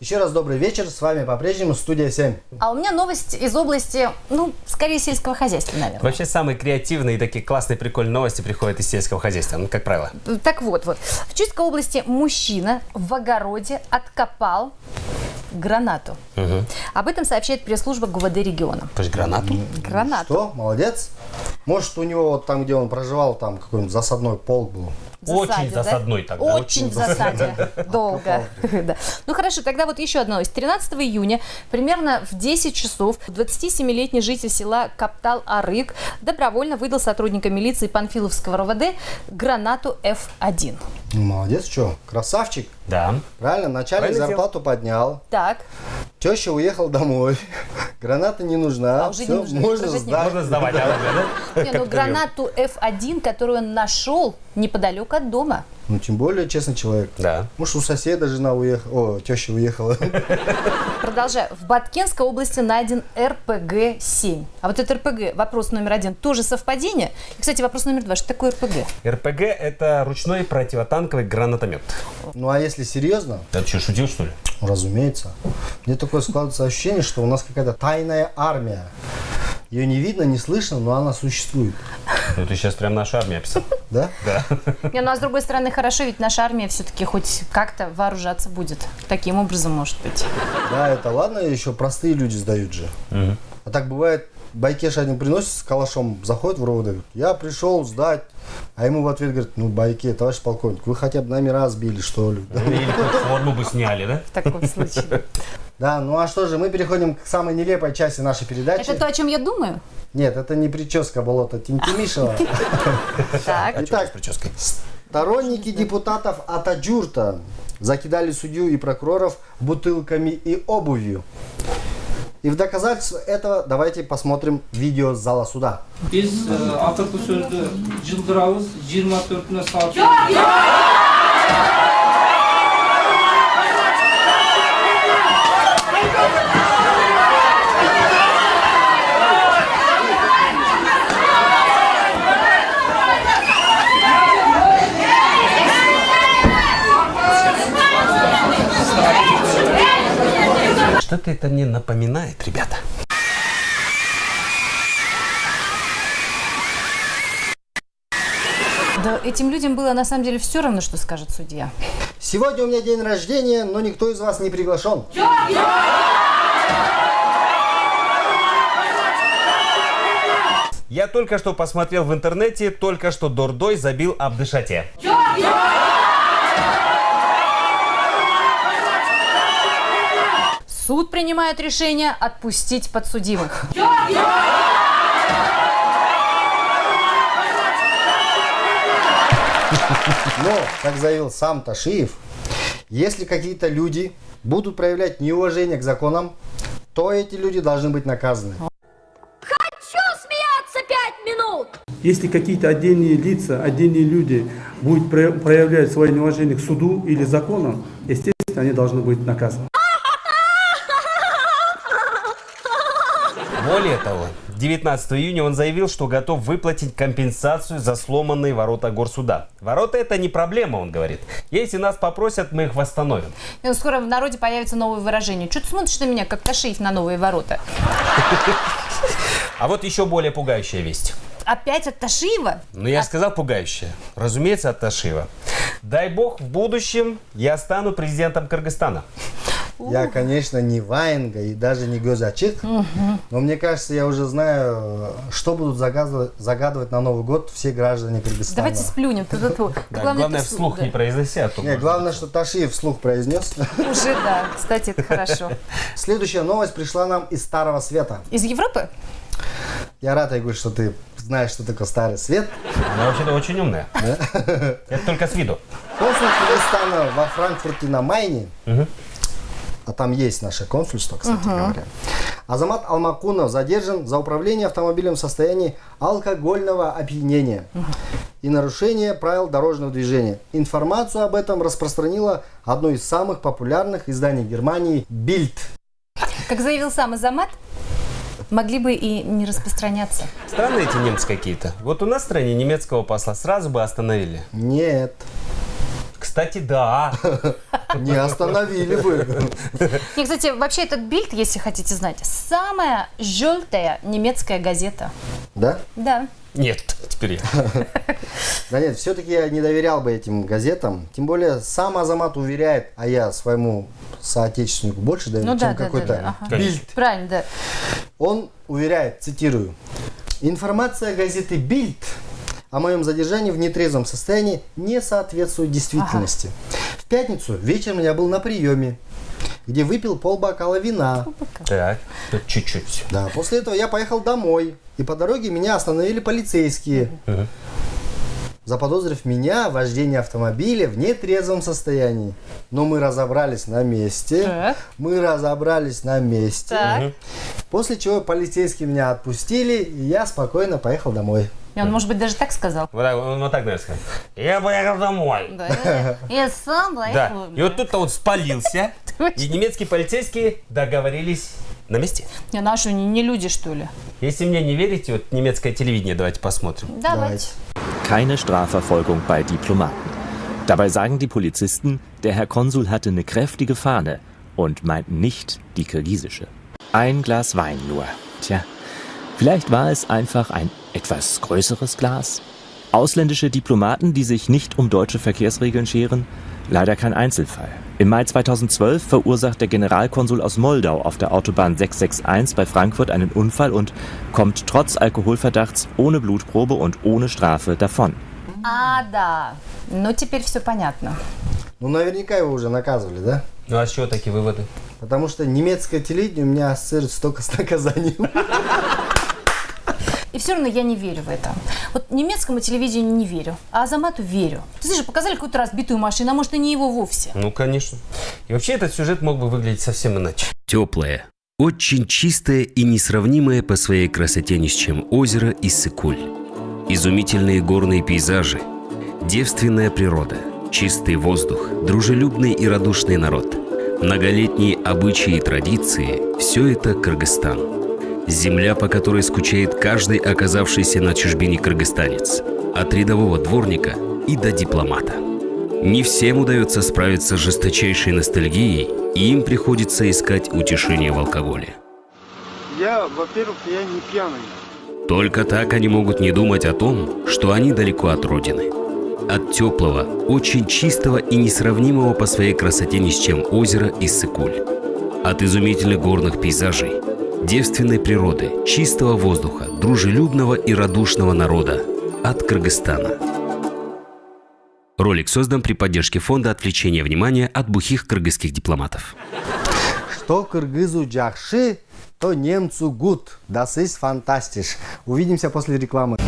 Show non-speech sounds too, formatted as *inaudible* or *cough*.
Еще раз добрый вечер, с вами по-прежнему студия 7. А у меня новость из области, ну, скорее сельского хозяйства, наверное. Вообще самые креативные и такие классные, прикольные новости приходят из сельского хозяйства, ну, как правило. Так вот, вот. В Чувской области мужчина в огороде откопал гранату. Об этом сообщает пресс-служба ГУВД региона. То есть гранату? Гранату. Что, молодец? Может, у него вот там, где он проживал, там какой-нибудь засадной полк был. В Очень засаде, да? засадной тогда. Очень в засаде. *laughs* Долго. Ну хорошо, тогда вот еще одна новость. 13 июня, примерно в 10 часов, 27-летний житель села Каптал-Арык добровольно выдал сотрудникам милиции Панфиловского РОВД гранату F1. Ну, Молодец, что, красавчик. Да. Правильно, начальник Правильно зарплату поднял, Так, теща уехал домой, *laughs* граната не нужна, А уже не всё, нужна, можно сдать. Можно сдавать оружие, *laughs* да? не, ну гранату F1, которую он нашел неподалеку от дома. Ну, тем более честный человек. Да. Может, у соседа жена уехала, о, теща уехала. Продолжаю. В Баткенской области найден РПГ-7. А вот это РПГ, вопрос номер один, тоже совпадение? И, кстати, вопрос номер два, что такое РПГ? РПГ – это ручной противотанковый гранатомет. Ну, а если серьезно, Ты что, шутил, что ли? Ну, разумеется. Мне такое складывается ощущение, что у нас какая-то тайная армия. Ее не видно, не слышно, но она существует. Ну, ты сейчас прям нашу армию описал. Да? Да. Не, ну а с другой стороны, хорошо, ведь наша армия все-таки хоть как-то вооружаться будет. Таким образом, может быть. Да, это ладно, еще простые люди сдают же. А так бывает, байкеш один приносит с калашом, заходит в РОВД, говорит, я пришел сдать. А ему в ответ говорит, ну, байке, товарищ полковник, вы хотя бы номера сбили, что ли? Или форму бы сняли, да? В таком случае. *laughs* Да, ну а что же, мы переходим к самой нелепой части нашей передачи. Это то, о чем я думаю? Нет, это не прическа болота Тинтимишева. *laughs* Так. Итак, прической. Сторонники депутатов Атаджурта закидали судью и прокуроров бутылками и обувью. И в доказательство этого давайте посмотрим видео с зала суда. E, Atatürk sözlü Cıldıravuz Что-то это мне напоминает, ребята. Да этим людям было на самом деле все равно, что скажет судья. Сегодня у меня день рождения, но никто из вас не приглашен. Я только что посмотрел в интернете, только что Дордой забил Абдышате. Суд принимает решение отпустить подсудимых. Но, как заявил сам Ташиев, если какие-то люди будут проявлять неуважение к законам, то эти люди должны быть наказаны. Хочу смеяться пять минут! Если какие-то отдельные лица, отдельные люди будут про- проявлять свое неуважение к суду или законам, естественно, они должны быть наказаны. Более того, 19 июня он заявил, что готов выплатить компенсацию за сломанные ворота горсуда. Ворота это не проблема, он говорит. Если нас попросят, мы их восстановим. Ну, Скоро в народе появится новое выражение. Что ты смотришь на меня, как Ташиев на новые ворота? А вот еще более пугающая весть. Опять от Ташиева? Ну, я сказал пугающая. Разумеется, от Ташива. Дай бог, в будущем я стану президентом Кыргызстана. Я, конечно, не Ваенга и даже не Гёзачик, но мне кажется, я уже знаю, что будут загадывать, загадывать на Новый год все граждане Кыргызстана. Давайте сплюнем. Да, Главное, главное, вслух да. не произноси, а главное, что Ташиев вслух произнес. *laughs* Уже да. Кстати, это хорошо. Следующая новость пришла нам из Старого Света. Из Европы? Я рад, Айгуль, что ты знаешь, что такое Старый Свет. Она вообще-то очень умная. Это только с виду. Консул Кыргызстана во Франкфурте на Майне, а там есть наше консульство, кстати говоря, Азамат Алмакунов задержан за управление автомобилем в состоянии алкогольного опьянения и нарушение правил дорожного движения. Информацию об этом распространило одно из самых популярных изданий Германии «Бильд». Как заявил сам Азамат, могли бы и не распространяться. Странные эти немцы какие-то. Вот у нас в стране немецкого посла сразу бы остановили. Нет. Кстати, да. *laughs* Не остановили бы. И, кстати, вообще этот Бильд, если хотите знать, самая желтая немецкая газета. Да? Да. Нет, теперь я. Да нет, все-таки я не доверял бы этим газетам. Тем более сам Азамат уверяет, а я своему соотечественнику больше доверяю, Ну чем да, какой-то да, да, ага. Бильд. Правильно, да. Он уверяет, цитирую, «Информация газеты «Бильд» о моем задержании в нетрезвом состоянии не соответствует действительности. В пятницу вечером я был на приеме, где выпил полбокала вина. Так, тут чуть-чуть. Да, после этого я поехал домой, и по дороге меня остановили полицейские, заподозрив меня в вождении автомобиля в нетрезвом состоянии. Но мы разобрались на месте. Так. Мы разобрались на месте. Так. После чего полицейские меня отпустили, и я спокойно поехал домой. И он, может быть, даже так сказал. Вот так, он вот так, наверное, сказал. Я поехал домой. Да, я- я сам Да. поехал. И вот тут-то он спалился, *laughs* и немецкие полицейские договорились на месте. Не, наши не, не люди, что ли? Если мне не верите, вот немецкое телевидение давайте посмотрим. Давайте. Keine Strafverfolgung bei Diplomaten. Dabei sagen die Polizisten, der Herr Konsul hatte eine kräftige Fahne und meinten nicht die kirgisische. Ein Glas Wein nur. Tja, vielleicht war es einfach ein etwas größeres Glas. Ausländische Diplomaten, die sich nicht um deutsche Verkehrsregeln scheren, leider kein Einzelfall. Im Mai 2012 verursacht der Generalkonsul aus Moldau auf der Autobahn 661 bei Frankfurt einen Unfall und kommt trotz Alkoholverdachts ohne Blutprobe und ohne Strafe davon. А, да. Ну, теперь все понятно. Ну, наверняка его уже наказывали, да? Ну а с чего такие выводы? Потому что немецкое телевидение у меня ассоциируется только с наказанием. *laughs* И все равно я не верю в это. Вот немецкому телевидению не верю, а Азамату верю. Ты слышишь, показали какую-то разбитую машину, а может и не его вовсе. Ну, конечно. И вообще этот сюжет мог бы выглядеть совсем иначе. Теплое, очень чистое и несравнимое по своей красоте ни с чем озеро Иссык-Куль. Изумительные горные пейзажи, девственная природа, чистый воздух, дружелюбный и радушный народ, многолетние обычаи и традиции – все это Кыргызстан. Земля, по которой скучает каждый оказавшийся на чужбине кыргызстанец. От рядового дворника и до дипломата. Не всем удается справиться с жесточайшей ностальгией, и им приходится искать утешение в алкоголе. Я, во-первых, я не пьяный. Только так они могут не думать о том, что они далеко от родины. От теплого, очень чистого и несравнимого по своей красоте ни с чем озера Иссык-Куль. От изумительных горных пейзажей, девственной природы, чистого воздуха, дружелюбного и радушного народа. От Кыргызстана. Ролик создан при поддержке фонда отвлечения внимания от бухих кыргызских дипломатов. Что кыргызу джахши, то немцу гуд. Das ist fantastisch. Увидимся после рекламы.